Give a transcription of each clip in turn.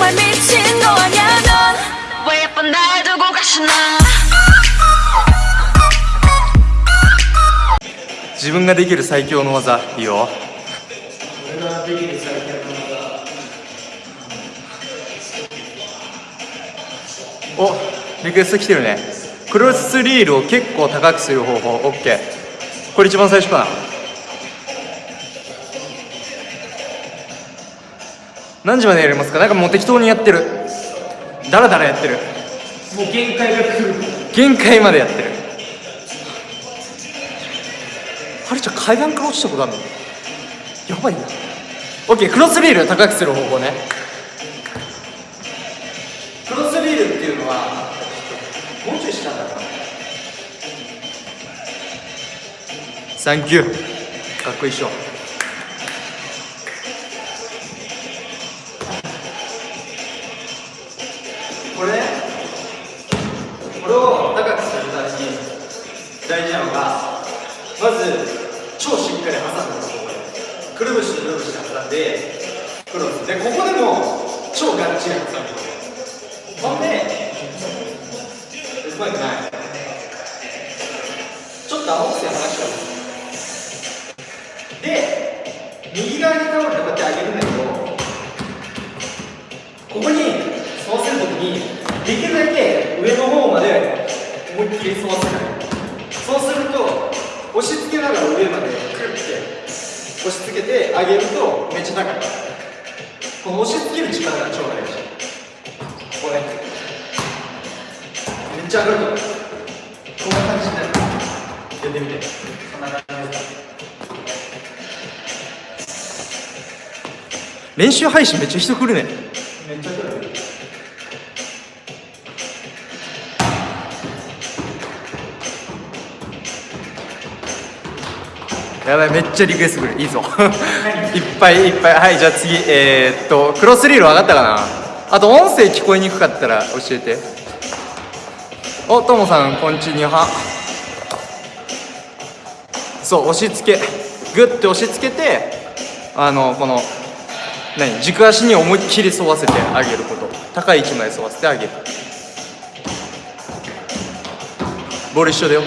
정말 미친 거 아냐 넌왜 예쁜 날 두고 가시나 自分ができる最強の技いいよおリクエスト来てるねクロスリールを結構高くする方法 OK これ一番最初かな 何時までやりますか？なんかもう適当にやってる。だらだらやってる。もう限界が来る。限界までやってる。はるちゃん階段から落ちたことあるの？やばいな。OK クロスリール高くする方法ね。クロスリールっていうのはもうちょい下だな。サンキューかっこいいっしょず超しっかり挟むのくるぶしとくるぶしで挟んでクロスでここでも超がっちり挟むほんでうまくないちょっと青くせ話しちゃうで右側に倒れてこうやって上げるんだけどここにそうするときにできるだけ上の方まで思いっきり沿わせないそうすると押し付けながら上までクルって押し付けて上げるとめっちゃ高いこの押し付ける力が超大事これめっちゃ上がると思うこんな感じになるやってみてこんな感じです練習配信めっちゃ人来るね。やばいめっちゃリクエストくる。いいぞ。いっぱいいっぱい。はいじゃあ次えー、っとクロスリール分かったかな？あと音声聞こえにくかったら教えて。おともさんこんちには。そう押し付け。グッて押し付けてあのこの何？軸足に思いっきり沿わせてあげること。高い位置まで沿わせてあげる。ボール一緒だよ。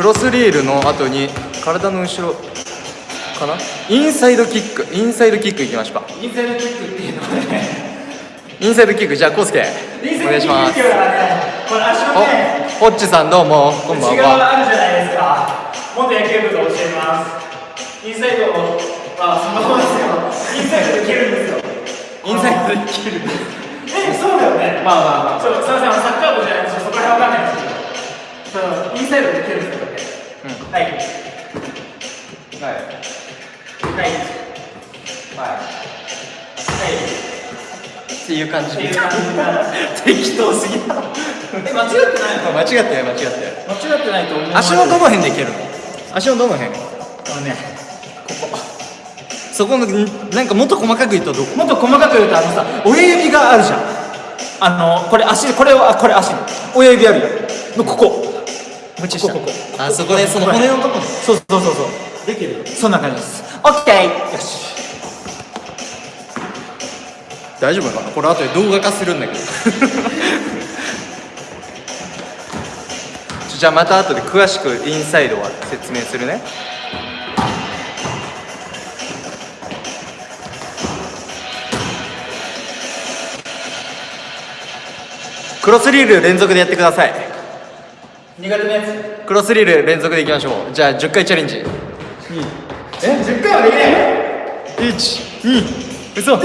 クロスリールの後に体の後ろかな？インサイドキック。インサイドキックいきましょうか。インサイドキックっていうのはね。インサイドキック。じゃあコウスケお願いします。インおホッチさんどうも。こんばんは。あるじゃないですか。元野球部が教えます。インサイドをまあそのままですよ。インサイドで蹴るんですよ。インサイドで切る。えそうだよね。まあまあまあ。そうすいませんサッカー部じゃないとそこら辺わかんないんですけど。インサイドで蹴るんですよはい。はい。はい。はい。ってい。う感じってい。う感じ適当すぎたえ間違ってない。の間違ってない。間違ってない。間違ってない。と思う足のどの辺で蹴るの足のどの辺あのねここそこのなんかもっと細かく言うとどこもっと細かく言うとあのさ親指があるじゃんあのこれ足これはこれ足親指あるよのここここここ。あそこでその骨のとこねそうそうそうそう。できる？そんな感じです。オッケー。よし。大丈夫かな？これ後で動画化するんだけど。じゃあまた後で詳しくインサイドは説明するね。クロスリール連続でやってください苦手なやつ？クロスリール連続でいきましょう。じゃあ10回チャレンジ。え？10回はできない？12嘘。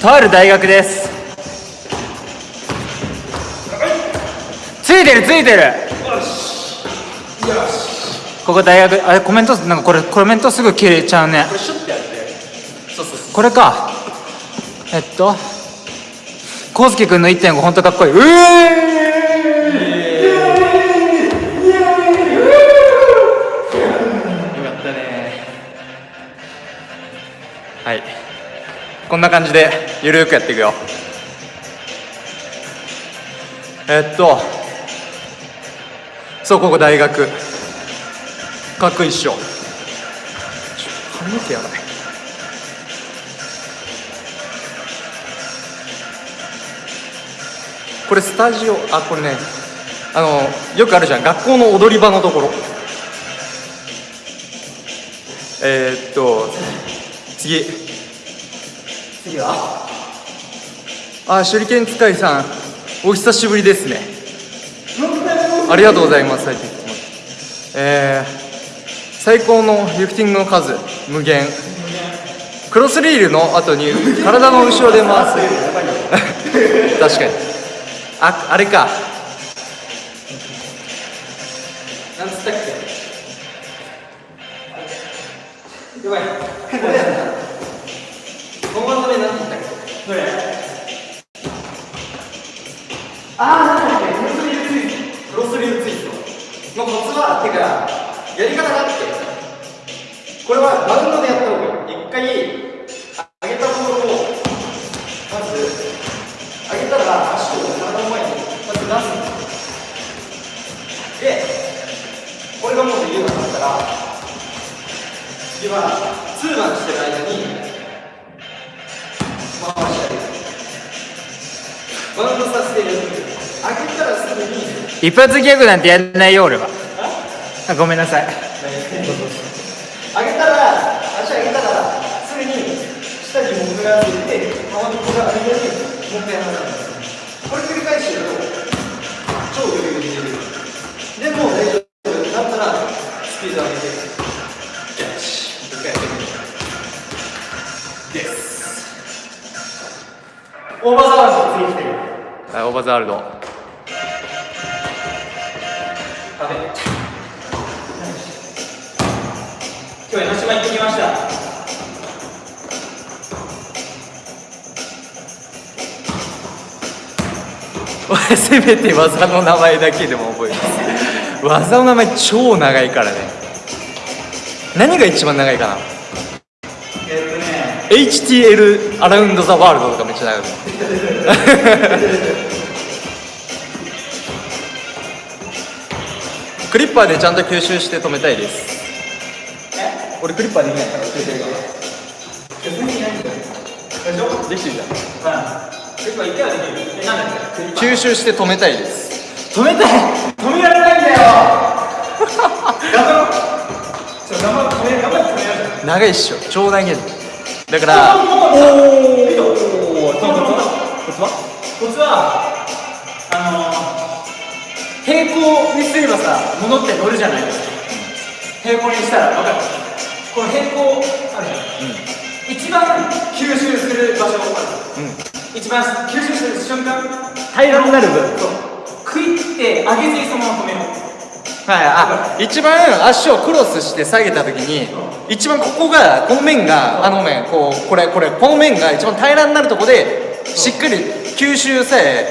とある大学です。ついてるついてる。ここ大学あれコメントなんかこれコメントすぐ消えちゃうねこれか。えっと。康介君の1.5本当かっこいい。うえうよかったね。はい。こんな感じでゆるくやっていくよ。えっと。そうここ大学。かっこいいっしょ髪の毛やばいこれスタジオあこれねあのよくあるじゃん。学校の踊り場のところ。えー、っと次。次は？あ手裏剣使いさん。お久しぶりですね。ありがとうございますえー、最高のリフティングの数。無限。クロスリールの後に体の後ろで回す。確かにああれか。なんつったっけ？やばい。これやなこの技名なんて言ったっけ？どれ。ああなんだっけ？クロスリールツイストクロスリールツイストのコツはてかやり方があってこれはバウンドでやった方がいい一回はツーマンしてる間に回してあげるバウンドさせてる上げたらすぐに一発ギャグなんてやんないよ俺はあごめんなさい上げたら足上げたらすぐに下に僕がついてオーバーザワールド次来てる。はいオーバーザワールド。壁今日江ノ島行ってきました。俺 せめて技の名前だけでも覚えます。技の名前超長いからね。何が一番長いかな？えっとね。HTL アラウンドザワールドとかめっちゃ長いクリッパーでちゃんと吸収して止めたいです。俺クリッパーできないから教えてるからできてるじゃん。結構一回はできるえなんだっけ吸収して止めたいです。止めたい止められないんだよ。長いっしょ。超長いだからおおコツはあの平行にすればさ物って乗るじゃないですか。平行にしたら分かる。この平行あるじゃん、一番吸収する場所ある、一番吸収する瞬間平らになる分。そう。クイって上げずにそのまま止めようはい、あ一番足をクロスして下げた時に一番ここがこの面があの面こうこれこれこの面が一番平らになるとこでしっかり吸収さえ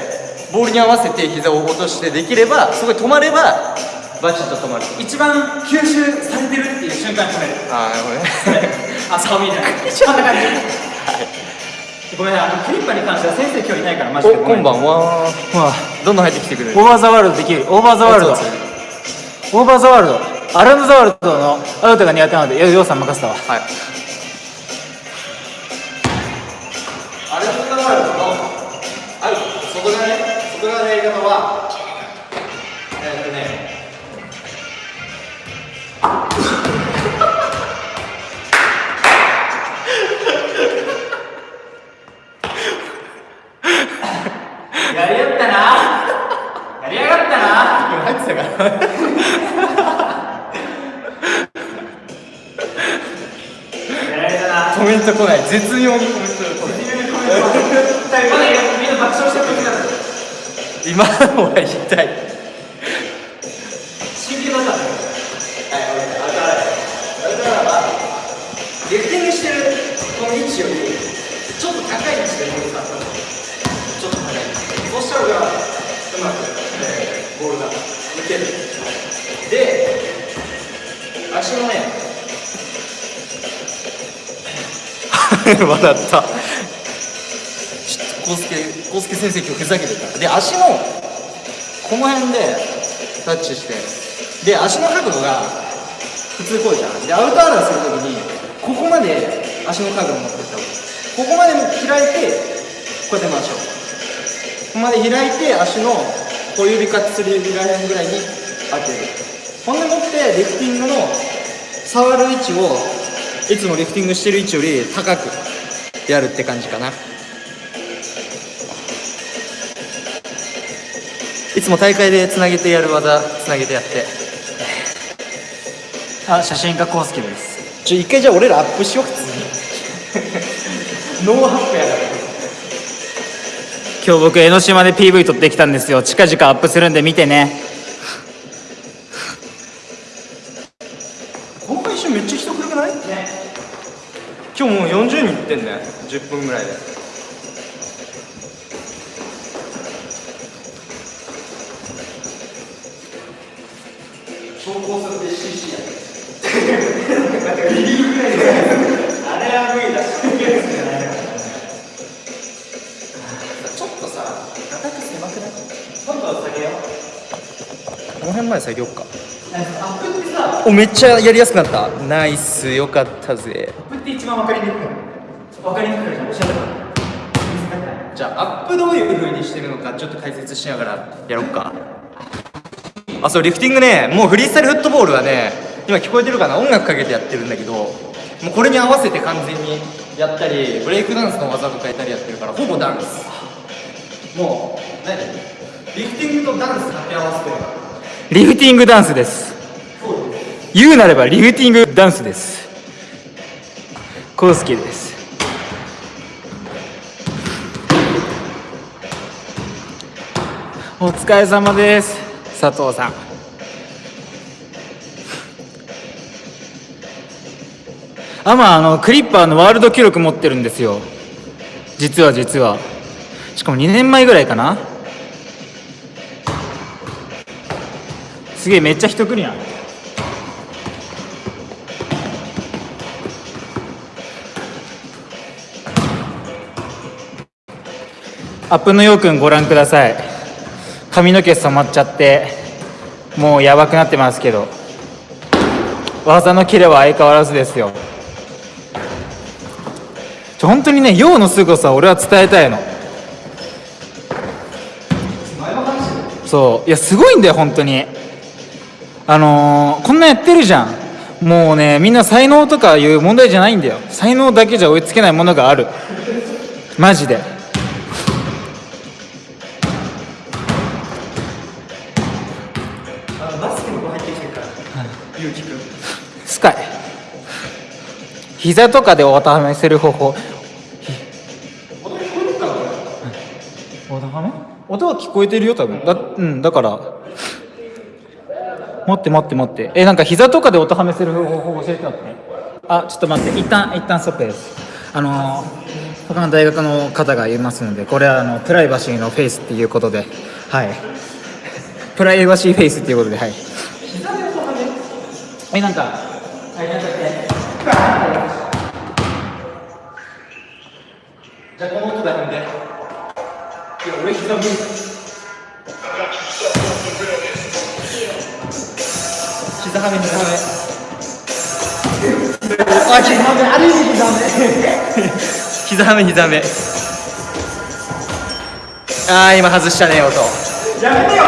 ボールに合わせて膝を落としてできればそこで止まればバチッと止まる。一番吸収されてるっていう瞬間に止める。ああなるほどねあ寒いじゃないこんな感じごめん あのクリッパに関しては先生今日いないからマジでおこんばんは。はどんどん入ってきてくれる。オーバーザワールドできる。オーバーザワールド。オーバーザワールド。アランドザワールドのアウトが苦手なのでよようさん任せたわ。はいコメント来ない。絶妙にコメント来ない。今のは痛い 笑った。ちょっと康介康介先生今日ふざけてた。で足のこの辺でタッチして。で足の角度が普通こうじゃん。でアウトアラーするときにここまで足の角度持ってった方がここまで開いてこうやって回しょう。ここまで開いて足の小指か薬指らへんぐらいに当てる。ほんでもってリフティングの触る位置をいつもリフティングしてる位置より高くやるって感じかな。いつも大会でつなげてやる技つなげてやって。あ写真家コウスケです。ちょ一回じゃあ俺らアップしよう。普通にノーハップやから。今日僕江ノ島で PV 撮ってきたんですよ。近々アップするんで見てねっちゃやりやすくなった。ナイス。よかったぜ。アップって一番分かりにくい。分かりにくいじゃんおしゃれだじゃあアップどういう風にしてるのかちょっと解説しながらやろうか。あそうリフティングね。もうフリースタイルフットボールはね今聞こえてるかな？音楽かけてやってるんだけどもうこれに合わせて完全にやったりブレイクダンスの技とかやったりやってるからほぼダンス。もう何？リフティングとダンス掛け合わせてるからリフティングダンスです言うなればリフティングダンスです。コウスケです。お疲れ様です。佐藤さん。あまあのクリッパーのワールド記録持ってるんですよ。実は実は。しかも2年前ぐらいかな。すげえめっちゃ人来るやん。アップのようくんご覧ください。髪の毛染まっちゃってもうやばくなってますけど。技のキレは相変わらずですよ。ちょ本当にね陽の凄さを俺は伝えたいの。そう。いやすごいんだよ本当に。あのーこんなやってるじゃん。もうねみんな才能とかいう問題じゃないんだよ。才能だけじゃ追いつけないものがある。マジで。膝とかでおためせる方法。音は聞こえてるよ多分。だうん。だから待って待って待って。えなんか膝とかで音はめせる方法教えてもらって。ねあちょっと待って。一旦一旦ストップです。あのー他の大学の方がいますのでこれはあのプライバシーのフェイスっていうことで。はい。プライバシーフェイスっていうことではい。えなんかはいなんだっけじゃあこの音で踏んでいや俺膝無理膝はめ膝はめ。あ膝はめある意味膝はめ膝はめ膝はめ。あー今外したね音。やめてよ。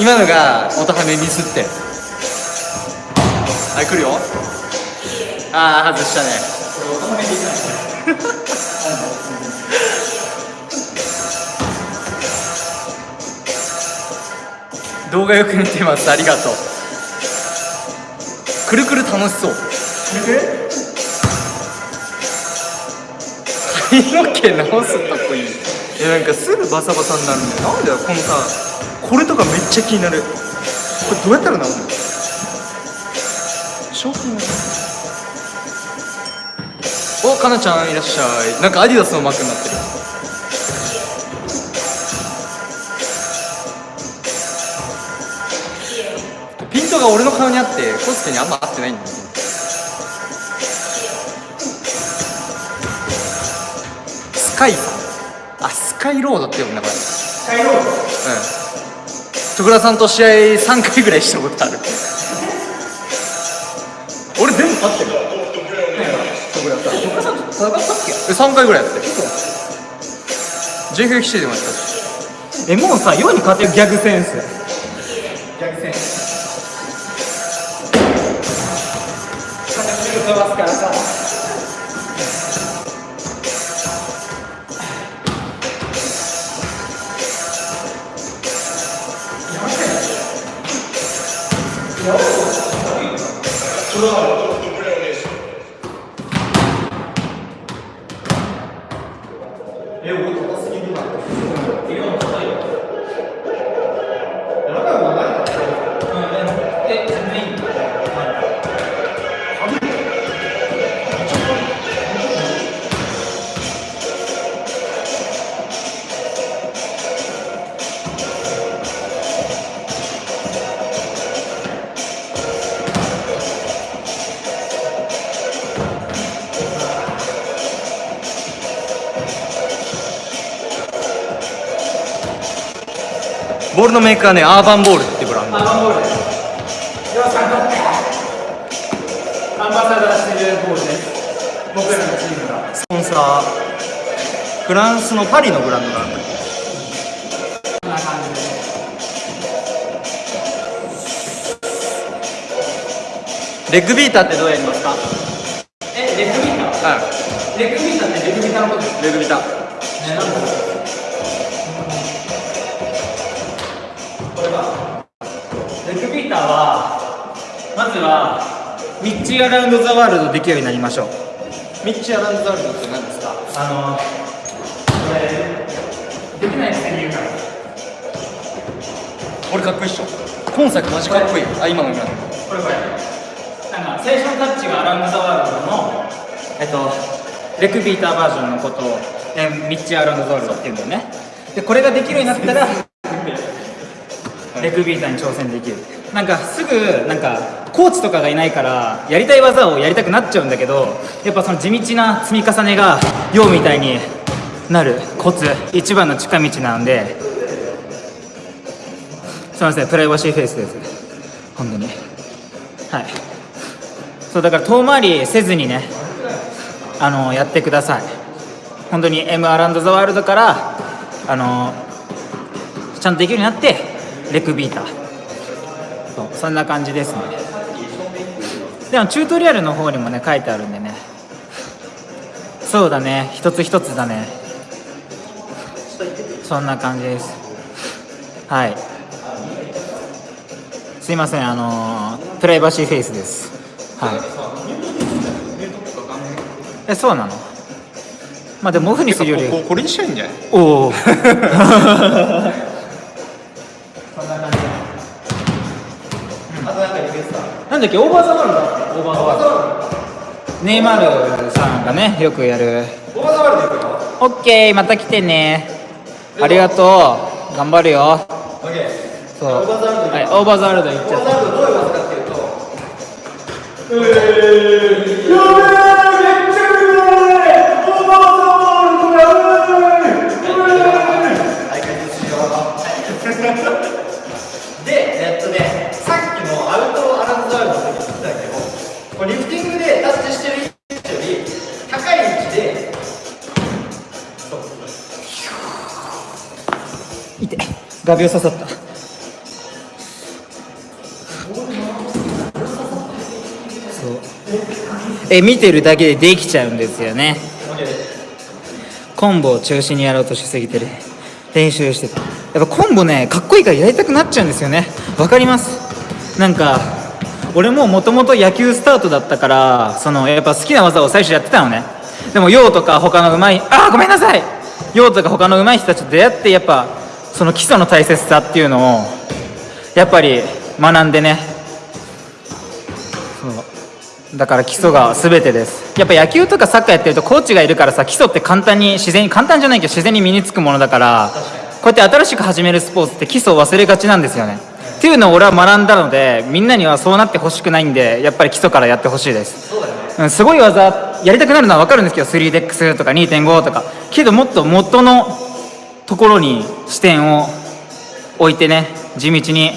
今のが音はめミスって。はい来るよ。ああ外したね動画よく見てます。ありがとう。くるくる楽しそう。髪の毛直すとこいい。えなんかすぐバサバサになるんだよなんだよこのさこれとかめっちゃ気になる。これどうやったら治るの？商品おかなちゃんいらっしゃい。なんかアディダスのマークになってるが俺の顔にあってコスケにあんま合ってないんだよスカイさんあスカイロードって呼ぶんだこれ。帰ろううん。徳田さんと試合3回ぐらいしたことある。俺全部勝ってる。徳田さん徳田さんと戦ったっけ？3回ぐらいやって JFX 来て出ました。えもうさ世に勝てるギャグセンスのメーカーねアーバンボールってブランド。アンバンボールですよし頑張ってアンバサダーしてるボールです僕らのチームがスポンサーフランスのパリのブランドな感じでレッグビーターってどうやりますか？えレッグビーター。はレッグビーターってレッグビーターのことです。いレッグビーターアラウンド・ザ・ワールドできるようになりましょう。ミッチアランドザールドって何ですか？あのこれできないくせに言うからこれかっこいいっしょ。今作マジかっこいい。あ今の今の。これこれ。なんか最初のタッチがアラウンド・ザ・ワールドのえっとレクビーターバージョンのことを、えミッチアラウンド・ザ・ワールドっていうんだよね。でこれができるようになったらレクビーターに挑戦できる。なんかすぐなんかコーチとかがいないからやりたい技をやりたくなっちゃうんだけどやっぱその地道な積み重ねが陽みたいになるコツ一番の近道なんですいませんプライバシーフェイスです。本当に。はい。そうだから遠回りせずにねあのやってください。本当に M アランド・ザ・ワールドからあのちゃんとできるようになってレクビーター。そんな感じですね。でもチュートリアルの方にもね書いてあるんでね。そうだね。一つ一つだね。そんな感じです。はい。すいません。あのープライバシーフェイスです。はい。えそうなの？まあでもオフにするよりここれにしたいんじゃない？おお だっけ over the world。over the world。ネイマールさんがねよくやる。 over the world 行くよオッケーまた来てね。ありがとう。頑張るよ。オッケー。そう。 over the world はい over the world 行っちゃった。オーバーザワールドどういう技かっていうとで、画鋲刺さった。そう。え見てるだけでできちゃうんですよね。コンボを中心にやろうとしすぎてる。練習してたやっぱコンボねかっこいいからやりたくなっちゃうんですよね。わかります？なんか俺ももともと野球スタートだったからそのやっぱ好きな技を最初やってたのね。でもヨウとか他のうまいあーごめんなさい！ヨウとか他のうまい人たちと出会ってやっぱその基礎の大切さっていうのをやっぱり学んでね。そう。だから基礎が全てです。やっぱ野球とかサッカーやってるとコーチがいるからさ基礎って簡単に自然に簡単じゃないけど自然に身につくものだからこうやって新しく始めるスポーツって基礎を忘れがちなんですよね。っていうのを俺は学んだのでみんなにはそうなってほしくないんでやっぱり基礎からやってほしいです。うん、すごい技やりたくなるのは分かるんですけど 3DEX とか2.5とか。けどもっと元のところに視点を置いてね地道に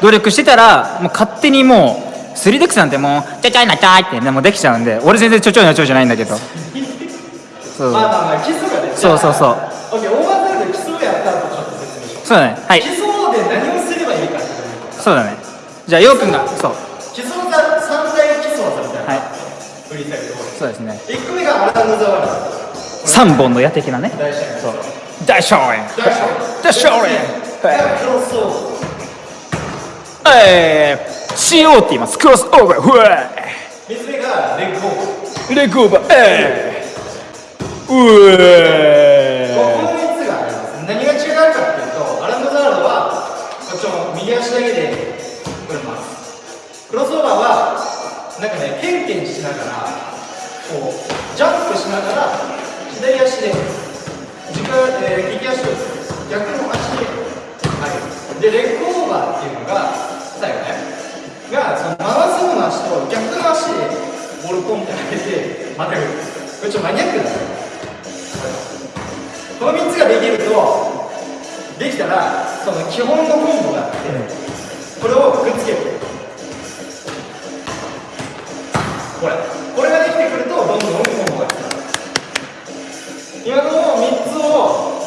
努力してたらもう勝手にもう 3DX なんてもうちょちょいなちゃいってねもうできちゃうんで俺全然ちょちょいなちょいじゃないんだけど。そう。そうそうそう。そうだね。はい。う基礎で何をすればいいかっていうのそうだね。じゃあようくんがそう。基礎技三大基礎技みたいな、はい。そうですね。1個目がアランドザワール3本の矢的なね。そう大勝利大勝利がクロスオーバーえー CO って言います。クロスオーバーふわ3つ目がレッグオーバーレッグオーバーえーうこえの3つがあります。何が違うかっていうとアランドザールドはこっちの右足だけでこれます。クロスオーバーはなんかねケンケンしながらこうジャンプしながら左足で軸、えー、利き足を逆の足で上げるでレッグオーバーっていうのが最後ね。がその回す方の足と逆の足でボールポンって上げてまたぐる。これちょっとマニアックだねこの3つができるとできたらその基本のコンボがあってこれをくっつける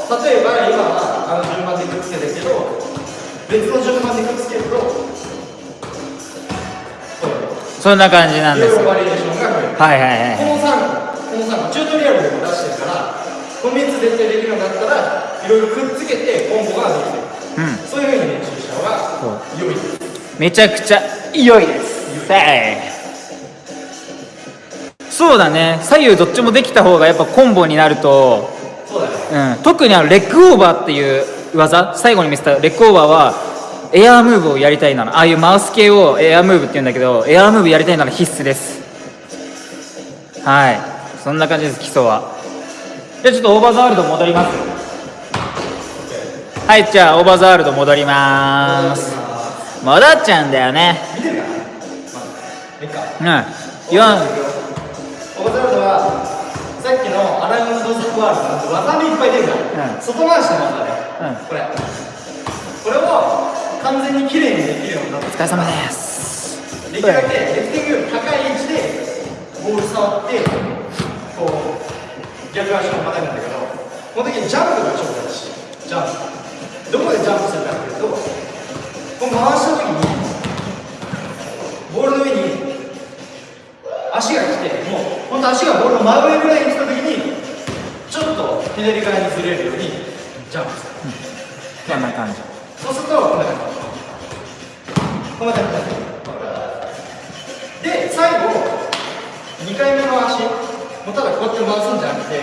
例えば今はあの順番でくっつけてるけど別の順番でくっつけるとこそんな感じなんですバリエーションが増える。はいはいはいこの3この3チュートリアルでも出してるからこの3つ絶対できるようになったらいろいろくっつけてコンボができてる。うんそういうふうに練習した方が良いです。めちゃくちゃ良いです。はいそうだね。左右どっちもできた方がやっぱコンボになると、そうん、特にあの leg over っていう技最後に見せた leg over は air move をやりたいならああいうマウス系を air move って言うんだけど air move やりたいなら必須です。はい。そんな感じです基礎は。じゃあちょっと over the world 戻ります。はいじゃあ over the world 戻ります。戻っちゃうんだよね。うん言わん。オーバーザールドはさっきのアラウンドザワールド技にいっぱい出るから、うん。外回しの技ね、うん。これ。これを完全に綺麗にできるようになってお疲れ様です。できるだけリフティング高い位置でボール触ってこう逆足をまたぐんだけどこの時にジャンプが超大事。ジャンプ。どこでジャンプするかっていうとこう回した時にボールの上に足が来てもう本当足がボールの真上ぐらいに来た時左側にずれるようにジャンプ。するこんな感じ。そうするとこんな感じ。こんな感じで最後2回目の足もうただこうやって回すんじゃなくて、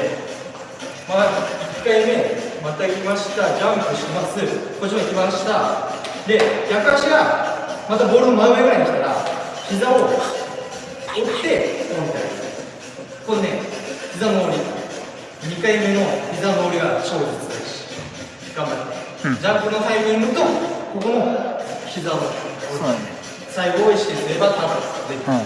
まあ、1回目また行きましたジャンプします。こっちも行きました。で逆足がまたボールの真上ぐらいに来たら膝を折ってポンってこれね膝の折り。2回目の膝の折りが超絶大事頑張って、うん。ジャンプのタイミングとここの膝の折り。最後を意識すれば多分できる、うん。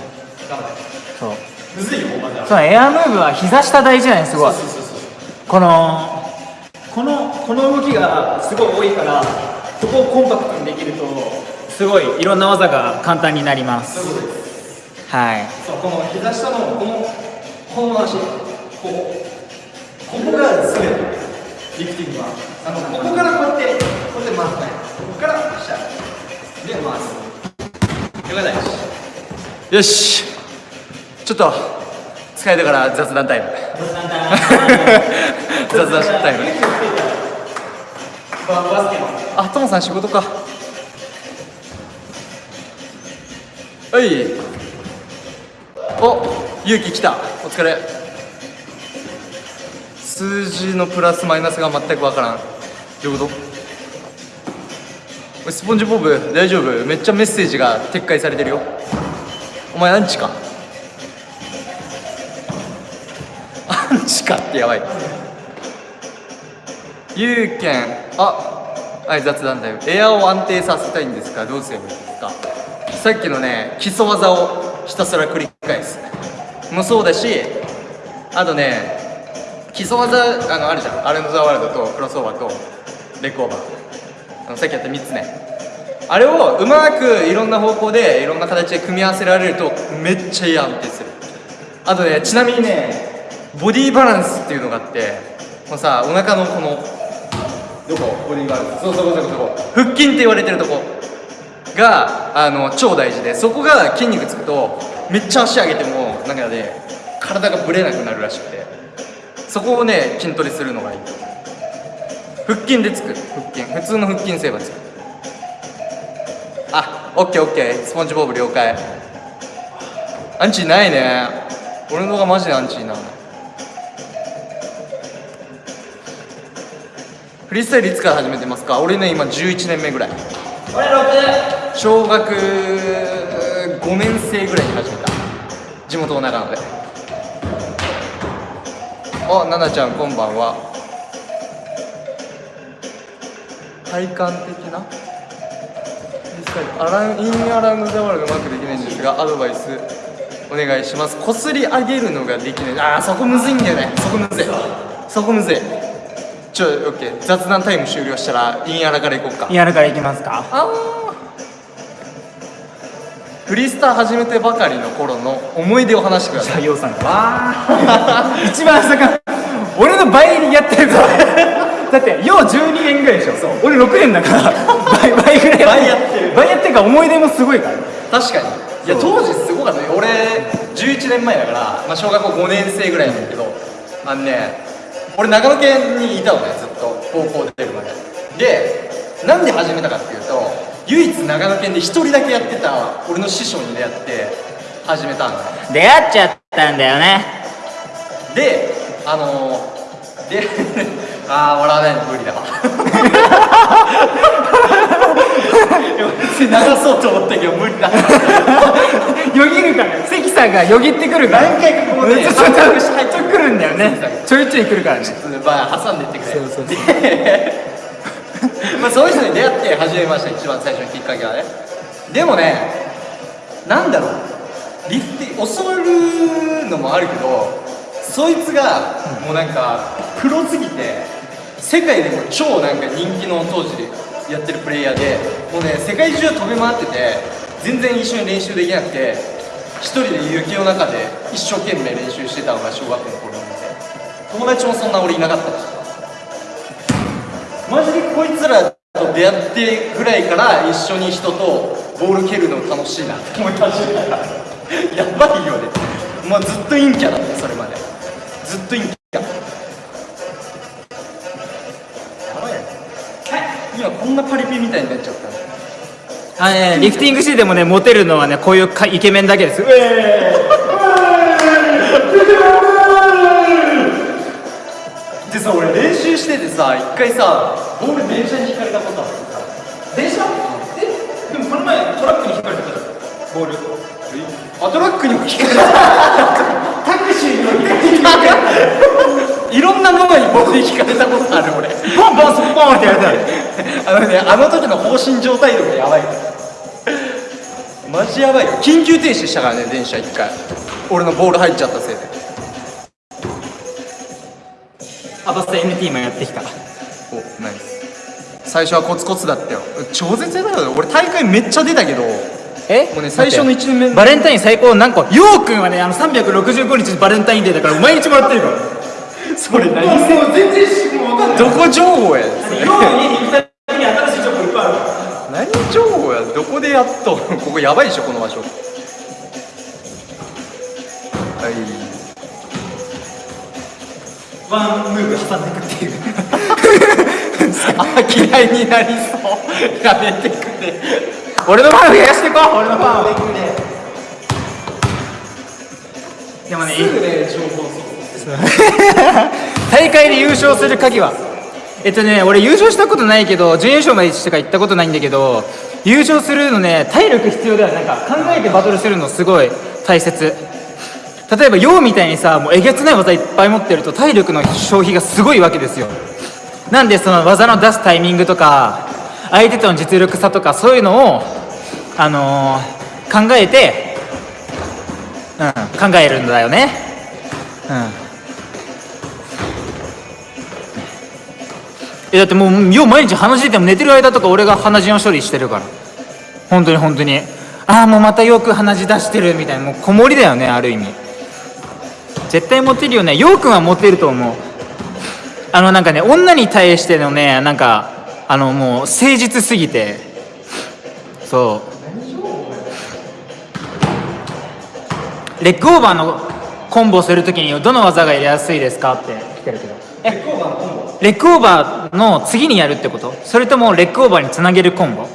頑張って。そう。むずいよ。まだそうエアムーブは膝下大事だねすごい。そうそうそうこのこのこの動きがすごい多いからここをコンパクトにできるとすごいいろんな技が簡単になります。はい。そうこの膝下のこのこの足ここここが全てリフティングはあのここからこうやってこうやって回すね。ここから下で回すよかったよしちょっと疲れたから雑談タイム雑談タイムあトモさん仕事かはいお勇気来たお疲れ数字のプラスマイナスが全くわからん。どういうこと？おいスポンジボブ大丈夫？めっちゃメッセージが撤回されてるよ。お前アンチか？アンチかってやばい。ゆうけんあはい雑談だよエアを安定させたいんですか？どうすればいいですか？さっきのね基礎技をひたすら繰り返す。もそうだしあとね基礎技あのあるじゃん。アレンド・ザ・ワールドとクロスオーバーとレッグオーバー。あのさっきやった3つねあれをうまくいろんな方向でいろんな形で組み合わせられるとめっちゃいい安定する。あとねちなみにねボディバランスっていうのがあってこのさお腹のこのどこ？ボディバランス。そうそうそうそうそこ腹筋って言われてるとこ。があの超大事でそこが筋肉つくとめっちゃ足上げてもなんかね体がぶれなくなるらしくて。そこをね筋トレするのがいい。腹筋でつく。腹筋。普通の腹筋すればつく。あオッケーオッケー。スポンジボブ了解。アンチないね。俺の動画マジでアンチな。フリースタイルいつから始めてますか？俺ね今11年目ぐらい。俺6小学5年生ぐらいに始めた。地元の長野であ奈々ちゃんこんばんは。体感的な？アランインアラウンドザワールドうまくできないんですがアドバイスお願いします。こすり上げるのができない。あーそこむずいんだよね。そこむずい。そこむずい。ちょオッケー。雑談タイム終了したらインアラからいこうか。やるからいきますか。あーフリースター始めてばかりの頃の思い出を話してください。ヨウさんがわー一番下から俺の倍にやってるから だってよう12年ぐらいでしょ。俺6年だから。倍倍ぐらい。倍やってる。倍やってるから思い出もすごいから。確かに。いや当時すごかったね俺11年前だから、まあ、小学校5年生ぐらいなんだけどあのね俺長野県にいたのねずっと。高校出るまで。でなんで始めたかっていうと唯一長野県で一人だけやってた俺の師匠に出会って始めたんだ出会っちゃったんだよね。であのー、で ああ笑わないの無理だわ。流そうと思ったけど無理だ。よぎるから。関さんがよぎってくるから。何回かこうねちょちょちょちょ来るんだよね。ちょいちょい来るからね。まあ挟んでってくれ。そうそうそう。で まあそういう人に出会って始めました一番最初のきっかけはね。でもねなんだろう。リフティ教わるのもあるけどそいつがもうなんかプロすぎて世界でも超なんか人気の当時やってるプレイヤーでもうね世界中飛び回ってて全然一緒に練習できなくて一人で雪の中で一生懸命練習してたのが小学校の頃なんで友達もそんな俺いなかったし。マジでこいつらと出会ってぐらいから一緒に人とボール蹴るの楽しいなって思い始めた。やばいよね。まあずっと陰キャだったそれまで。ずっと陰キャ。やばいよね。今こんなパリピみたいになっちゃった。ねあのねリフティングしてでもねモテるのはねこういうかイケメンだけです。うえでさ俺練習しててさ一回さボール電車に引かれたことあってさ電車え？でもこの前トラックに引っかれたボール。あトラックにも引かれた。タクシーにも引っかれたいろんなものにボール引かれたことある俺。ポンポンスポンってやる あのねあの時の放心状態度がやばい。マジやばいよ。緊急停止したからね電車一回。俺のボール入っちゃったせいでアバスタ NT もやってきた。おナイス。最初はコツコツだったよ。超絶だよ。俺大会めっちゃ出たけど。え？もうね最初の一年目。バレンタイン最高何個ようくんはねあの365日バレンタインデーだから毎日もらってるから。それ何？もう全然しもう分かんない。どこ情報や？それ。今日家に行った時に新しい情報いっぱいあるから。何情報や？どこでやっと？ここやばいでしょこの場所。はいワンムーブ挟んでいくっていうあ嫌いになりそう。やめてくれ。俺のファン増やしていこう。俺のファンをでもねすぐね情報大会で優勝する鍵は。えっとね俺優勝したことないけど準優勝までしか行ったことないんだけど優勝するのね体力必要だよ。なんか考えてバトルするのすごい大切例えば陽みたいにさもうえげつない技いっぱい持ってると体力の消費がすごいわけですよ。なんでその技の出すタイミングとか相手との実力差とかそういうのをあのー考えて、うん、考えるんだよね。うん。えだってもうよう毎日鼻血出ても寝てる間とか俺が鼻血の処理してるから。本当に本当に。ああもうまたよく鼻血出してるみたいなもう子守だよねある意味。絶対モテるよね。ようくんはモテると思う。あのなんかね女に対してのねなんかあのもう誠実すぎて。そう。レッグオーバーのコンボするときにどの技がやりやすいですかって。来てるけどえレッグオーバーの次にやるってこと？それともレッグオーバーにつなげるコンボ？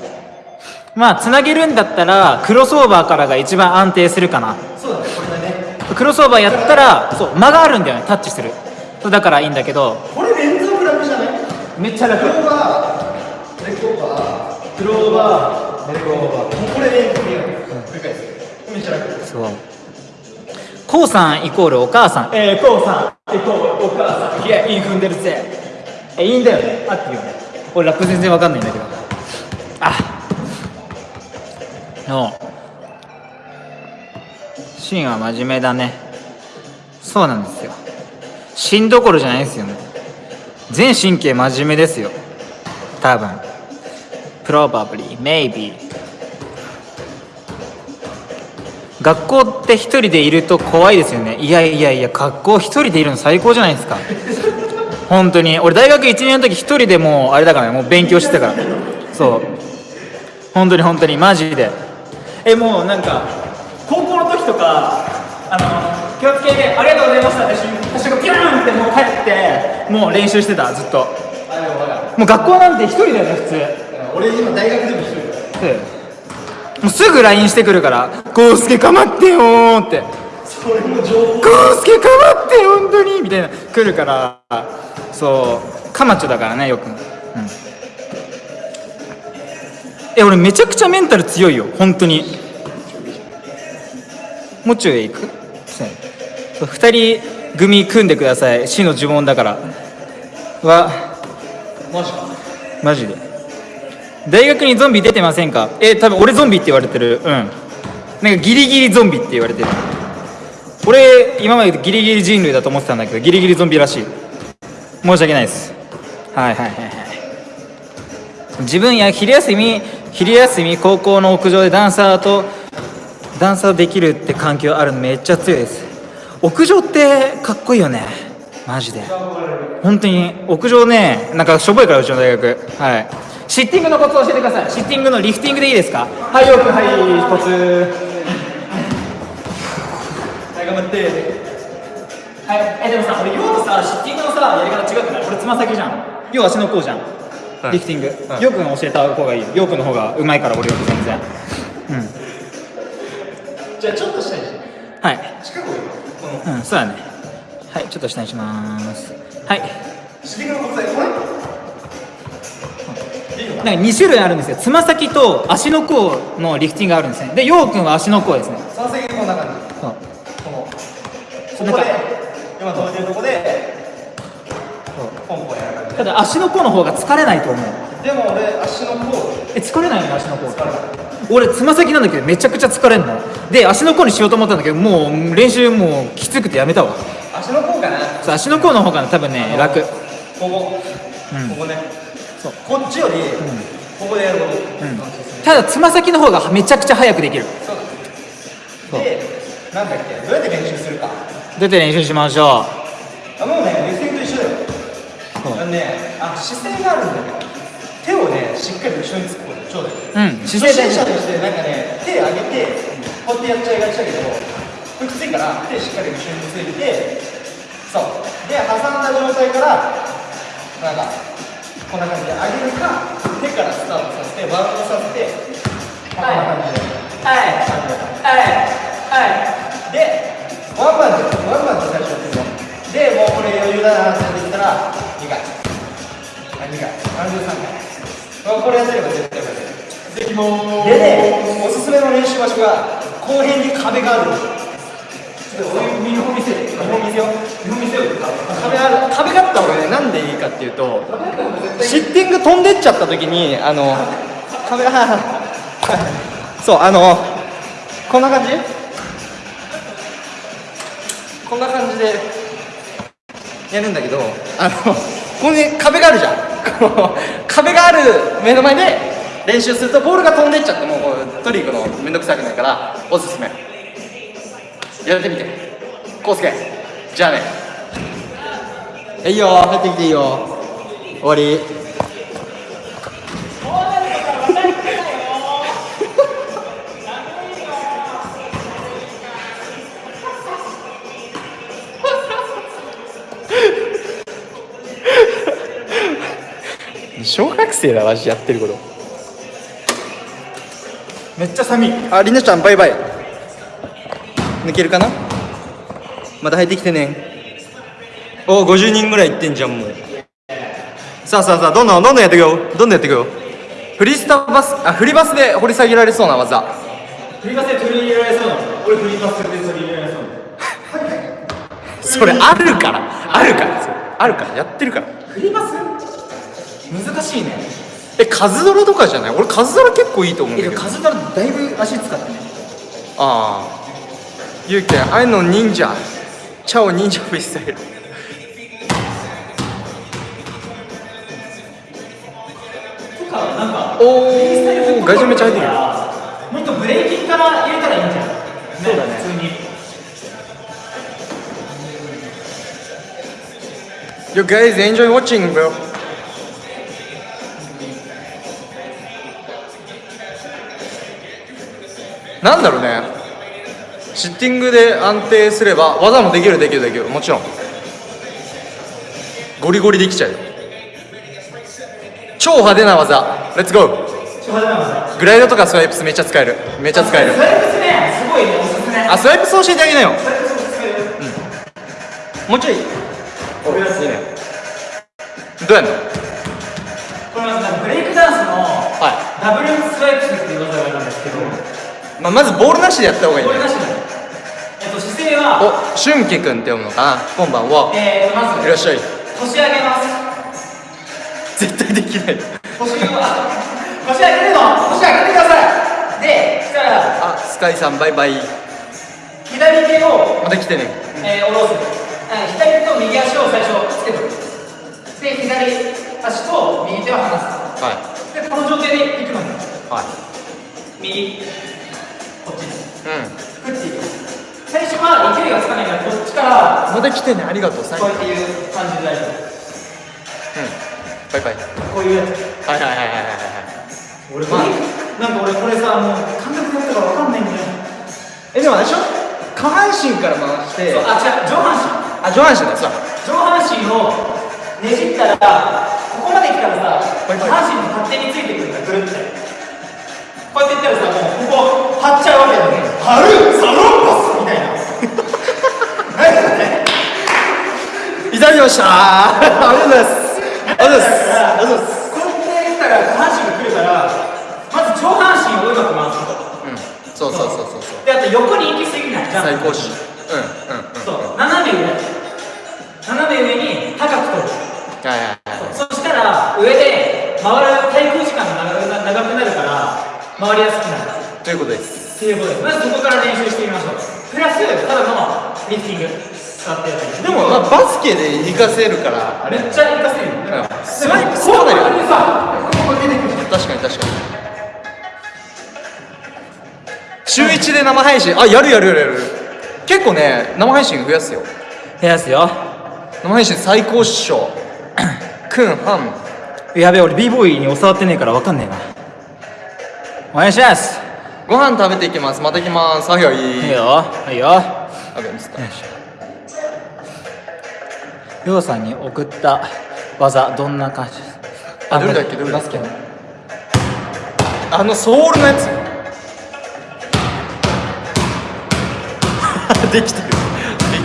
まあつなげるんだったらクロスオーバーからが一番安定するかな。ねクロスオーバーやったらそう間があるんだよねタッチする。そうだからいいんだけど。これ連続楽じゃない？めっちゃ楽。クローバーレッグオーバークローバーレッグオーバー。これで繰り返すめっちゃ楽そう。こうさんイコールお母さん。えー、こうさん。イコールお母さん。いやいい踏んでるぜ。えいいんだよね。あっていうよね。俺ラップ全然わかんないんだけど。あのシーンは真面目だね。そうなんですよ。芯どころじゃないですよね。全神経真面目ですよ。多分。Probably maybe. 学校って一人でいると怖いですよね。いやいやいや学校一人でいるの最高じゃないですか。本当に。俺大学1年の時一人でもうあれだからね。もう勉強してたから。そう。本当に本当に。マジで。えもうなんか高校の時とかあの気をつけてありがとうございました。って私がピューンってもう帰ってもう練習してたずっと。もう学校なんて一人だよね普通。俺今大学でも一人だよ。もうすぐ LINE してくるから「コウスケかまってよ」ーって。それも情報「コウスケかまって本当に」みたいな。来るからそう。カマチョだからねよく、うん、え俺めちゃくちゃメンタル強いよ本当にもう中へ行く？そうそう二人組組んでください。死の呪文だから。はマジか。マジで。大学にゾンビ出てませんか？え多分俺ゾンビって言われてる。うん。なんかギリギリゾンビって言われてる。俺今までギリギリ人類だと思ってたんだけどギリギリゾンビらしい。申し訳ないです。はいはいはいはい。自分や昼休み昼休み高校の屋上でダンサーとダンサーできるって環境あるのめっちゃ強いです。屋上ってかっこいいよね。マジで。本当に屋上ねなんかしょぼいからうちの大学。はい。シッティングのコツ教えてください。シッティングのリフティングでいいですか？はいよくはいコツ。はい頑張って。はいえでもさ俺ようとさシッティングのさやり方違くない？俺つま先じゃん。要は足の甲じゃん、リフティング、はい。よくん教えた方がいいよ。よくんの方がうまいから俺より全然。うんじゃあちょっと下にして。はい。近くをこの。うんそうだね。はいちょっと下にします。はい。シリコのコツだよこれ。なんか2種類あるんですよ。つま先と足の甲のリフティングがあるんですね。でようくんは足の甲ですね。三席こんな感じ。そう。このここで今止めてるとこでポンポンやる感じ。ただ足の甲の方が疲れないと思う。でも俺足の甲。え疲れないの足の甲。疲れない俺つま先なんだけどめちゃくちゃ疲れんの。で足の甲にしようと思ったんだけどもう練習もうきつくてやめたわ。足の甲かな？そう足の甲の方が多分ね楽。ここ、うん。ここね。そう。こっちより、ここでやること、うん。ただつま先の方がめちゃくちゃ早くできる。でなんだっけ？どうやって練習するか？出て練習しましょあもうねリフティングと一緒だよ。そう。あのねあ姿勢があるんだけど手をねしっかり後ろに突っ込んでちょうだい。ううん姿勢大事初心者としてなんかね手上げてこうやってやっちゃい。がちだけどこきつい。から手しっかり後ろについ。てそうで挟んだ状態からなんかこんな感じで上げるか手からスタートさせてバウンドさせてこんな感じではい。はい。はい。でワンバンチワンバンチ最初やってみようでもうこれ余裕だなってなってきたら2回2回33回これやってれば絶対勝てるできまでね、おすすめの練習場所が後編に壁がある。ちょっと俺見本見せて、見本見せよう。見本見せよう。壁ある、壁があった方がね、なんでいいかっていうと、シッティング飛んでっちゃった時に、あの、壁が、そう、あの、こんな感じ？こんな感じでやるんだけど、あの、ここに壁があるじゃん。この壁がある目の前で、練習するとボールが飛んでっちゃってもう取り行くの面倒くさくないからおすすめ。やってみて。コウスケじゃあね。いいよ入ってきていいよ終わり。学生だマジやってることめっちゃ寒い。ありなちゃんバイバイ。抜けるかな？また入ってきてね。お50人ぐらいいってんじゃんもう。さあさあさあどんどんどんどんやっていくよ。どんどんやっていくよ。フリスタバスあフリバスで掘り下げられそうな技。振りバスで取り入れられそうなの。俺振りバスで取り入れられそうなの。それあるから。あるから。あるから。やってるから。振りバス？難しいね。えカズドラとかじゃない？俺カズドラ結構いいと思うんえだけど。カズダラだいぶ足使ってね。ああ。ゆうきあいの忍者。チャオ忍者フリースタイル。とかなんかおおガイジめっちゃ入ってる。よもっとブレーキンから入れたらいいんじゃん。そうだね。普通に。You guys enjoy watching bro なんだろうね。シッティングで安定すれば技もできるできるできる。もちろん。ゴリゴリできちゃうよ。超派手な技。レッツゴーグライドとかスワイプスめっちゃ使える。めっちゃ使える。それですねすごいねおすすめ。あスワイプス教えてあげなよ。それこそ使えるもうちょい。おいいねどうやんの？これブレイクダンスのはダブルスワイプスっていう技があるんですけどい、まあ、まずボールなしでやった方がいいね。えっと姿勢はお俊介君って読むのかな？こんばんは。えーとまずいらっしゃい。腰上げます。絶対できない。腰は腰上げるの？腰上げてください。でしたらあスカイさんバイバイ。左手を、また来てね。えー、下ろす。あ左手と右足を最初つけるで左足と右手を離す。はでこの状態でいくのいはい。右こっちう振っていく最初は勢いがつかないからこっちからまた来てねありがとう最高こういう感じで大丈夫うん。バイバイこういうやつはいはいはいはいはい俺まあなん。か俺これさもう感覚でやったから分かん。ないん。だよえでもあれでしょ下半身から回してそうあ違う上半身あ上半身だそう上半身をねじったらここまで来たらさ下半身に勝手についてくるん。だぐるってこうやってやったらさもうここ張っちゃうわけだよね張るサロンパスみたいな。何だねいただきました。ありがとうございます。ありがとうございます。だからこうやって来たら下半身が来るからまず上半身をうまく回す。ことうんそうそうそうそうそうであと横に行き過ぎない。ジャンプ最高しうんうんうん。そう斜め上。斜め上に高く取る。はいはいはい。そしたら上で回る滞空時間が長くな長くなるから回りやすくなるということです。っていうことです。まずそこから練習してみましょう。プラスただのリフティング使ってやったりでもまあバスケで活かせるから。めっちゃ活かせるよ。うん。スワイプこうやってさここ出てくる。確かに確かに。週1で生配信。あやるやるやるやる。結構ね生配信増やすよ。増やすよ。生配信最高っしょ。くんはん。やべえ俺 b ボーイに教わってねえから分かんねえなお願いします。ご飯食べていきます。また行きます。はいはい。いいよ。はいよ。あごめんなさいりょ。うさんに送った技どんな感じあどれだっけ？どれだっけ？あのソールのやつ。できてる。でき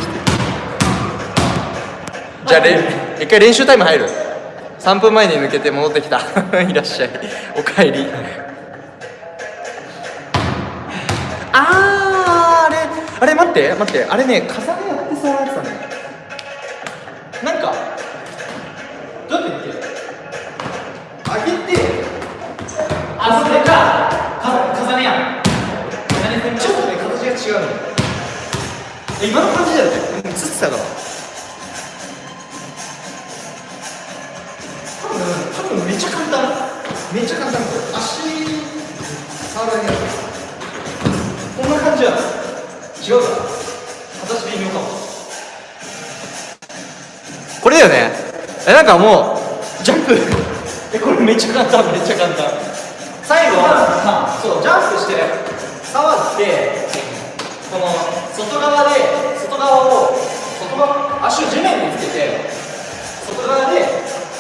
てる。じゃあれ一回練習タイム入る。3分前に抜けて戻ってきた。いらっしゃい。おかえりあーあれあれ待って待ってあれね重ねやってそうなやつだね。なんかどうやって言って上げてあそれかか重ねやんちょっとね形が違うのえ今の感じだよね。映ってたから。多分多分めっちゃ簡単。めっちゃ簡単。足るだけだこんな感じや違うか。形微妙かも。これだよね。えなんかもうジャンプ。えこれめっちゃ簡単めっちゃ簡単。最後はそうジャンプして触ってこの外側で外側を外側足を地面につけて外側で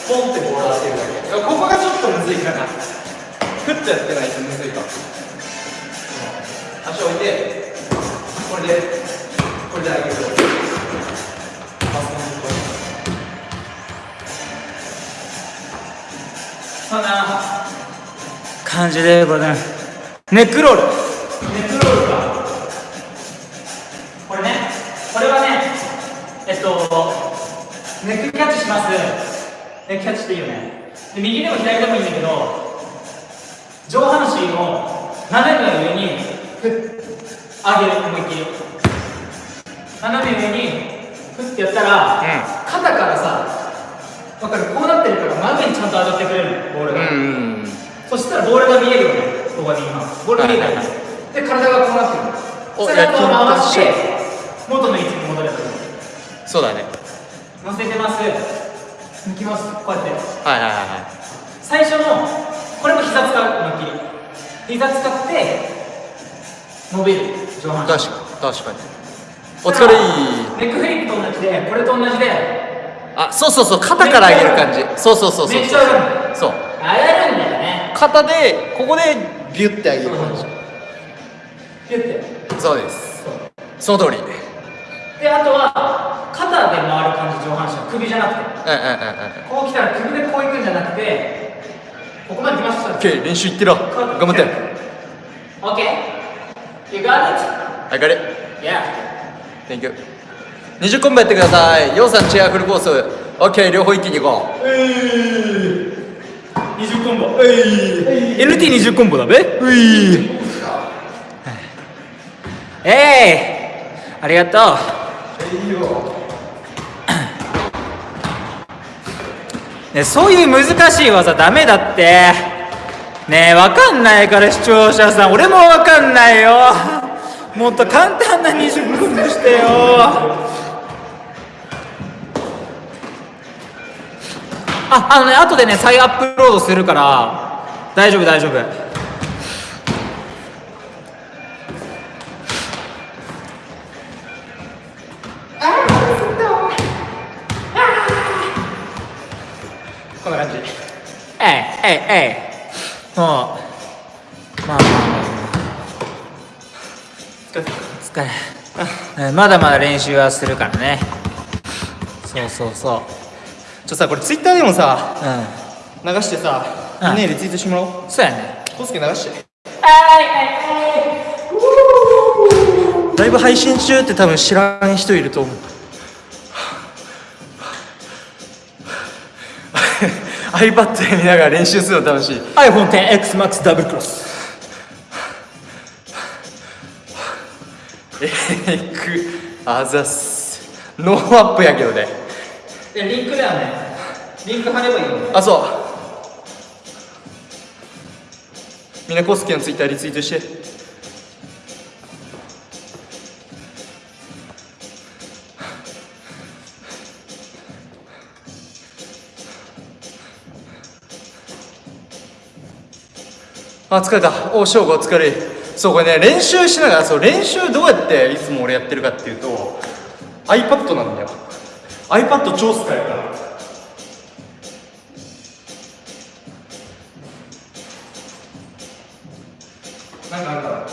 ポンってボールを当てるだけ。ここがちょっとむずいかな。ふっとやってないとむずいかも足を置いてこれでこれで上げる。そんな。感じでございます。ネックロール。ネックロールか。これね。これはねえっとネックキャッチします。ネックキャッチっていいよね。で右でも左でもいいんだけど上半身を斜めの上に上げる思いっきり。斜め上にふってやったら、肩からさわかる？こうなってるから真上にちゃんと上がってくれるのボールが、うんそしたらボールが見えるよねここに今。ボールが見えたよね、で体がこうなってる。おそれを回し野て元の位置に戻ればいいそうだね。乗せてます。抜きます。こうやって。はいはいはいはい。最初のこれも膝使う思いっきり。膝使って伸びる確かに確かに。お疲れ。いいネックフリップと同じでこれと同じで。あそうそうそう肩から上げる感じ。そうそうそうそう。めっちゃ上がる。そう。上がるんだよね。肩でここでビュッて上げる感じ。ピュッて。そうです。その通り。うんうんであとは肩で回る感じ上半身首じゃなくて。うんこう来たら首でこう行くんじゃなくてここまで来ました。オッケー練習いってろ。頑張って。OK You got it? 上がれ Yeah. Thank you. 20コンボやってください。ヨウさんチェアフルコース。OK 両方一気に行こう。20コンボ LT20 コンボだべ？ういえいありがとう。ねそういう難しい技ダメだってねえわかんないから視聴者さん。俺もわかんないよ。もっと簡単な20コンボしてよ。ああのね後でね再アップロードするから。大丈夫大丈夫。こんな感じ。えいえいえいもうまあまあまあまあ。疲れ。えまだまだ練習はするからね。そうそうそう。ちょさこれツイッターでもさう流してさうん。みんなにリツイートしてもらおう。んそうやね。コスケ流して。はいはいはい。ライブ配信中って多分知らん人いると思う iPad で見ながら練習するの楽しい。iPhone XS Max double cross egg あざっす。ノーアップやけどね。でリンクだよね。リンク貼ればいいよね。あそう。みんなコスケのツイッターリツイートしてあ疲れた。お正午お疲れ。そうこれね練習しながらそう練習どうやっていつも俺やってるかっていうと iPad なんだよ。iPad 超使えるから。なんかあるか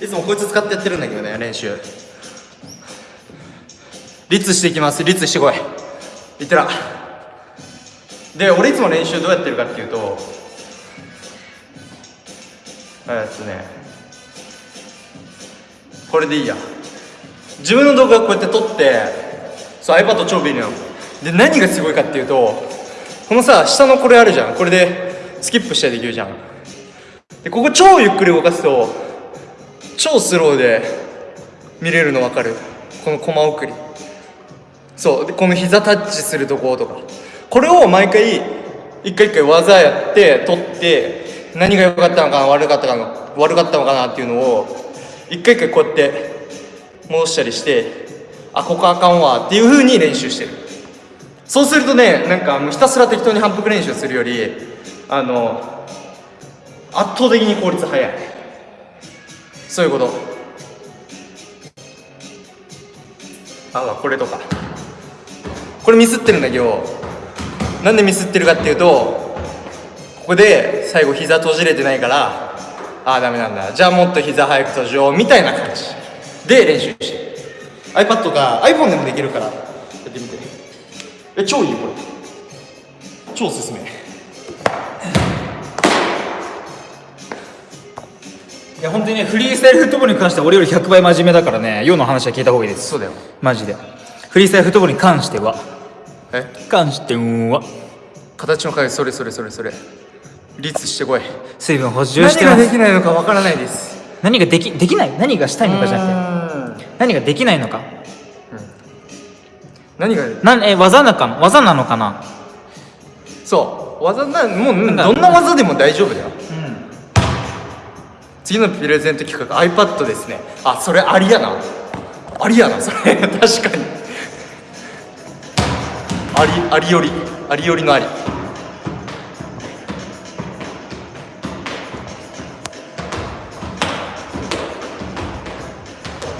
いつもこいつ使ってやってるんだけどね練習。立していきます。立してこい。いってら。で俺いつも練習どうやってるかっていうとえっとねこれでいいや。自分の動画をこうやって撮ってそう iPad 超便利なの。で何がすごいかっていうとこのさ下のこれあるじゃん。これでスキップしたりできるじゃん。でここ超ゆっくり動かすと超スローで見れるの分かる。このコマ送り。そう。でこの膝タッチするとことか。これを毎回一回一回技やって取って何が良かったのかな悪かったのか悪かったのかなっていうのを一回一回こうやって戻したりしてあここあかんわっていう風に練習してる。そうするとねなんかもうひたすら適当に反復練習するよりあの圧倒的に効率早い。そういうこと。あこれとか。これミスってるんだけどなんでミスってるかっていうとここで最後膝閉じれてないからああダメなんだ。じゃあもっと膝早く閉じようみたいな感じ。で練習して。る iPad か iPhone でもできるから。やってみて。え超いいこれ。超おすすめ。いや本当にねフリースタイルフットボールに関しては俺より100倍真面目だからね世の話は聞いた方がいいです。そうだよ。マジで。フリースタイルフットボールに関してはえ？関しては形の影それそれそれそれ。率してこい。水分補充して何ができないのかわからないです。何ができできない？何がしたいのかじゃなくて。何ができないのか。何が？なんえ技なのかな技なのかな？そう。技なもうどんな技でも大丈夫だよ。うん。次のプレゼント企画 iPad ですね。あそれありやな。ありやなそれ。確かにありありよりありよりのあり。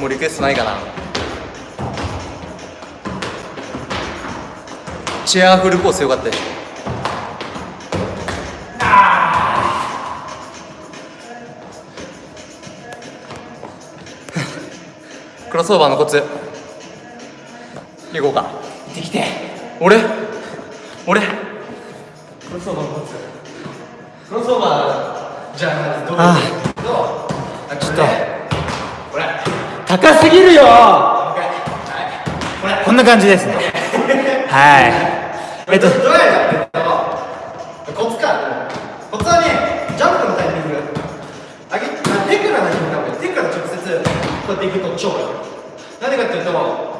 もうリクエストないかな。チェアフルコースよかったでしょ。クロスオーバーのコツ。いこうか。できて。俺？俺？クロスオーバーのコツクロスオーバーじゃあどう？あどう？ちょっと。これ。高すぎるよ。これこんな感じですね。はい。えっと。どうやってやってんのコツかコツはねジャンプのタイミング。上げあ手から始めた方がいい。手から直接こうやっていくと超いいなんでかっていうと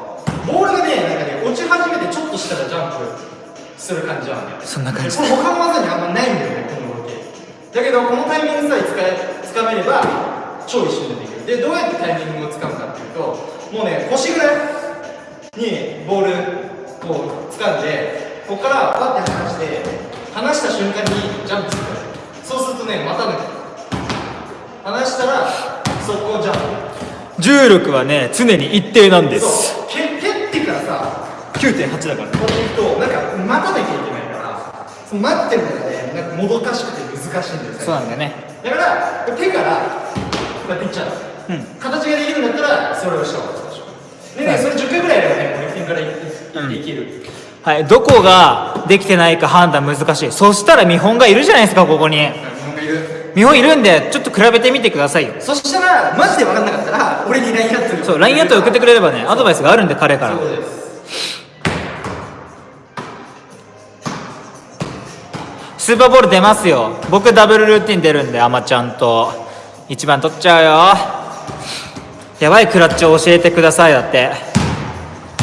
する感じなんだよそんな感じ。他の技にあんまないんだよねこの動きだけどこのタイミングさえ使えつかめれば超一瞬でできる。でどうやってタイミングをつかむかっていうともうね腰ぐらいにボールを掴んでここからパッて離して離した瞬間にジャンプする。そうするとねまたね離したら速攻ジャンプ。重力はね常に一定なんです。そう蹴蹴ってからさ9.8だからこうやっていくと待たなきゃいけないからその待ってる中でなんかもどかしくて難しいんですよそうなんだよね。だから手からこうやっていっちゃう、うん。形ができるんだったらそれをした方がいいでしょでね、それ10回ぐらいやればねこれ点からいっていける、はい。どこができてないか判断難しい。そしたら見本がいるじゃないですかここに。日本がいる。見本いる。んでちょっと比べてみてくださいよ。そしたらマジで分かんなかったら俺に LINE アットそう LINE アット送ってくれればねアドバイスがあるんで彼から。そうですスーパーボール出ますよ。僕ダブルルーティン出るんでアマちゃんと。1番取っちゃうよ。やばいクラッチを教えてくださいだって。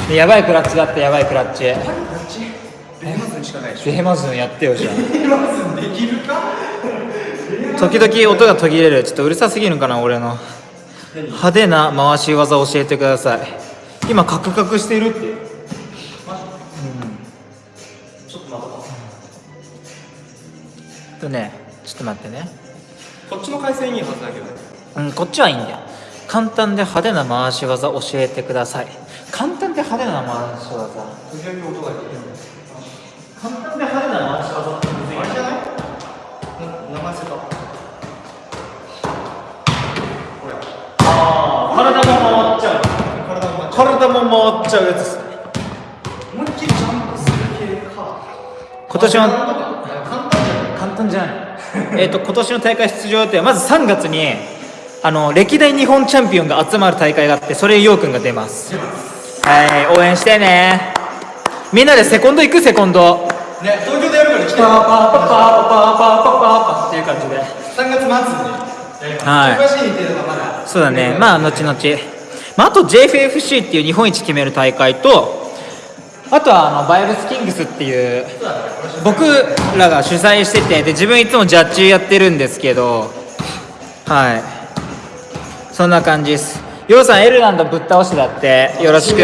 でやばいクラッチだってやばいクラッチ。ベーマズにしかないでしょ。ベヘマズンやってよじゃベーマズできるか？あ時々音が途切れる。ちょっとうるさすぎるんかな俺の。派手な回し技教えてください。今カクカクしてるってとねちょっと待ってね。こっちの回線いいはずだけどね。うんこっちはいいんだよ。簡単で派手な回し技教えてください。簡単で派手な回し技。音が出る。簡単で派手な回し技ってあれじゃない。な流せた。これ。ああ体も回っちゃう。体も体も回っちゃうやつですね。思いっきりジャンプする系か。今年は簡単じゃ簡単じゃない？えっと今年の大会出場予定はまず3月にあの歴代日本チャンピオンが集まる大会があってそれにようくんが出ます。はい応援してね。みんなでセコンド行く？セコンド。んね東京でやるから来て。パーパーパーパーパーパーパーパーっていう感じで3月末にやりますはいそうだねまあ後々、まあ、あと JFFC っていう日本一決める大会とあとはあのバイブスキングスっていう僕らが主催しててで自分いつもジャッジやってるんですけどはい。そんな感じです。ヨウさんエルランドぶっ倒してだってよろしく。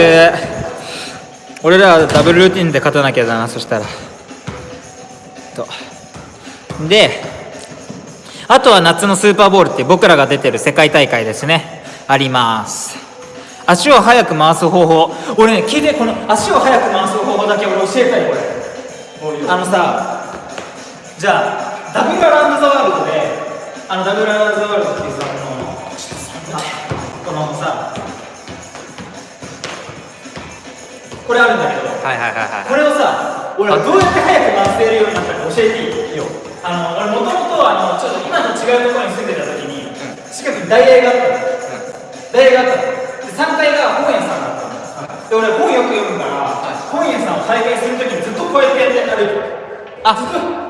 俺らはダブルルーティンで勝たなきゃだなそしたら。と。であとは夏のスーパーボールって僕らが出てる世界大会ですね。あります。足を速く回す方法。俺ね聞いてこの足を速く回す方法だけ俺教えたいこれあのさじゃあダブルアラウンドザワールドであのダブルアラウンドザワールドっていうさこのこのさこれあるんだけどはいはいはいこれをさ俺はどうやって早く回せるようになったか教えていいいいよあの俺もともとあのちょっと今と違うところに住んでた時に、近くに大学があったの、大学があったの。で3階が本屋さんだったの、で俺本よく読むから、本屋さんを再開する時にずっとこうやってやって歩いてるあ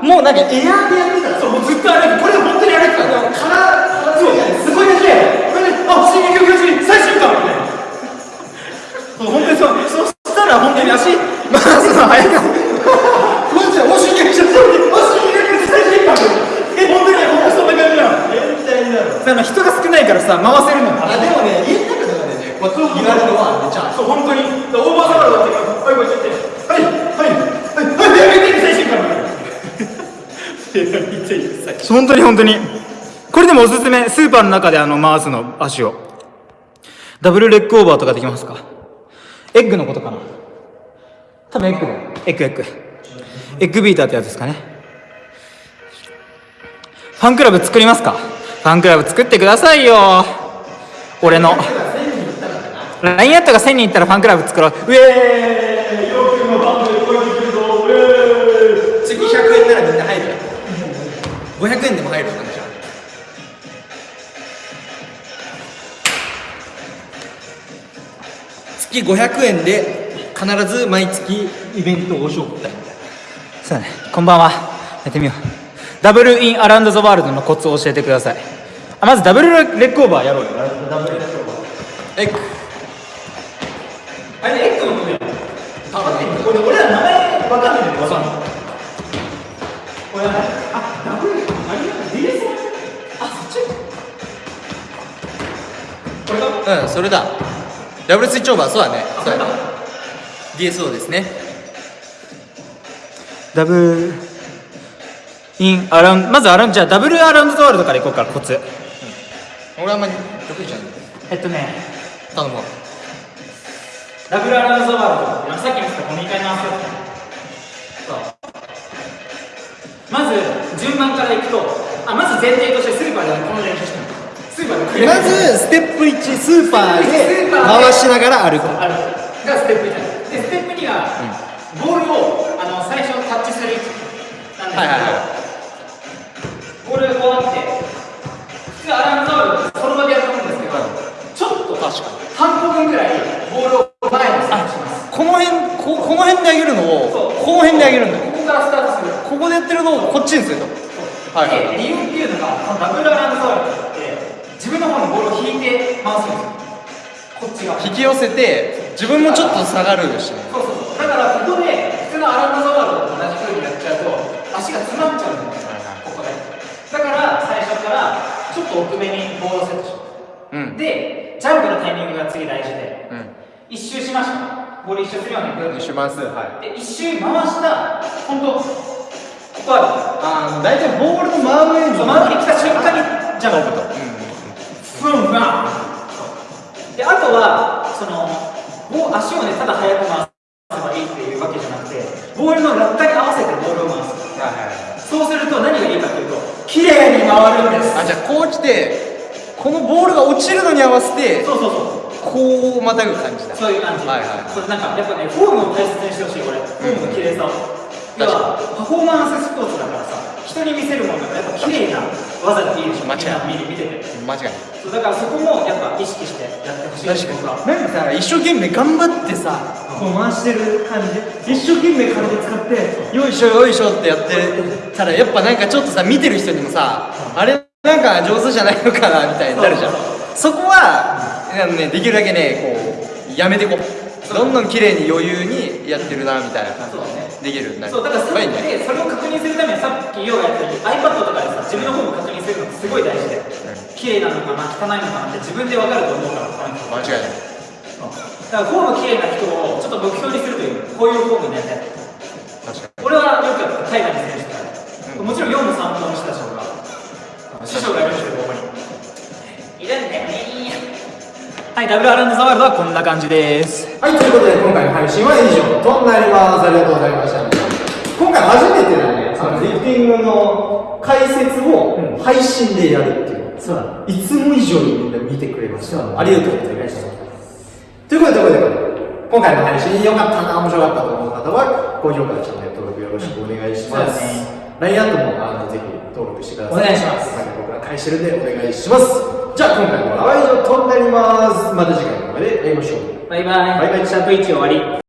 もう何？エアーでやってた。そうもうずっと歩いてこれ本当に歩いてたのからそうすごいだけこれであ進撃の巨人最終巻みたいな。本当にそう。そしたら本当に足本当に本当に。これでもおすすめスーパーの中であの回すの足を。 double leg over とかできますか？エッグのことかな？多分エッグだよ。エッグエッグ。エッグビーターってやつですかね。ファンクラブ作りますか？ファンクラブ作ってくださいよ。俺の。LINE アットが1000人いったらファンクラブ作ろう。ウェーイ500円でも入る感じじゃん月500円で必ず毎月イベントを紹介そうだね。こんばんは。やってみよう。ダブルインアラウンドザワールドのコツを教えてください。あまずダブルレッグオーバーやろうよ。ダブルレッグオーバー。エッグあれエッグのことや多分俺俺ら名前わかんないんだけどわかんない。これはうんそれだ。ダブルスイッチオーバーそうだね。そうだね。DSO ですね。ダブルインアラウンドまずアラウンドじゃあダブルアラウンドザワールドからいこうかコツ。俺あんまり得意じゃない。えっとね。頼むわダブルアラウンドザワールドさっきも言ったコミカルな話だったそう。まず順番からいくとあまず前提としてスーパーでこの練習してまずステップ1スーパーで回しながら歩く。あるがステップ1なんでステップ2が、ボールをあの最初タッチする位置なんですけど、はいはいはボールがこうあって普通アラウンドザワールドってその場でやると思うんですけど、ちょっと確かに半歩分ぐらいボールを前にスします。この辺ここの辺で上げるのをこの辺で上げるんだよここからスタートする。ここでやってるのをこっちにすると。はいはい。理由っていうのがダブルアラウンル自分の方にボールを引いて回すんですよ。こっち側。引き寄せて自分もちょっと下がるしねそうそうそう。だからここで普通のアラウンドザワールドと同じ風にやっちゃうと足が詰まっちゃうんですよ。ここで。だから最初からちょっと奥目にボールをセットします。うん。でジャンプのタイミングが次大事で。うん一周しましたボール一周するようにグーッと。します。はい。で一周回した本当ここあああ大体ボールの真上にるそう回ってきた瞬間にジャンプ。と。ふんふんであとはそのもう足をねただ速く回せばいいっていうわけじゃなくてボールの落下に合わせてボールを回す。そうすると何がいいかというと綺麗に回るんです。あじゃあこう来てこのボールが落ちるのに合わせてそうそうそう。こうまたぐ感じだ。そういう感じ、はいはいこれなんかやっぱねフォームを大切にしてほしいこれ。フォームの綺麗さを。要はパフォーマンススポーツだからさ人に見せるものがやっぱ綺麗な技がいいでしょ。間違い見てて。間違いないそうだからそこもやっぱ意識してやってほしい。です僕はなんかさ一生懸命頑張ってさこう回してる感じで。一生懸命体使ってよいしょよいしょってやってたらやっぱなんかちょっとさ見てる人にもさあれなんか上手じゃないのかなみたいになるじゃん。そこはあのねできるだけねこうやめてこう。どんどん綺麗に余裕にやってるなみたいな。そうだね。できるようになる。そうだからさまあいいね。でそれを確認するためにさっきヨウがやったように iPad とかでさ自分のフォーム確認するのってすごい大事で綺麗なのかな汚いのかなって自分で分かると思うから間違いない。だからフォーム綺麗な人をちょっと目標にするというこういうフォームになりたい確か俺はよくやった海外の選手から、もちろん4も3もの人たちとか師匠がいるんですよここに。いるんだよね。はいダブルアラウンドザワールドはこんな感じです。はい、ということで今回の配信は以上となります。ありがとうございました。今回初めてだね、そのリフティングの解説を配信でやるっていう。そうだいつも以上にみんな見てくれました。ありがとうございました。ということで、ということで、今回の配信良かったな、面白かったと思う方は、高評価、チャンネル登録よろしくお願いします。LINE アットもあのぜひ登録してください。お願いしますはい僕ら返してるんでお願いします。じゃあ今回のは以上となります。また次回まで会いましょう。バイバイバイバイシャープ1終わり